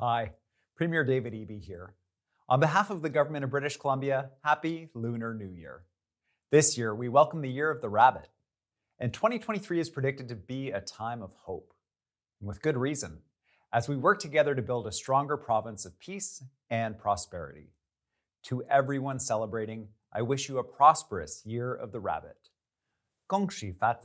Hi, Premier David Eby here. On behalf of the government of British Columbia, Happy Lunar New Year. This year, we welcome the Year of the Rabbit. And 2023 is predicted to be a time of hope. And with good reason, as we work together to build a stronger province of peace and prosperity. To everyone celebrating, I wish you a prosperous Year of the Rabbit. Gong Xi Fa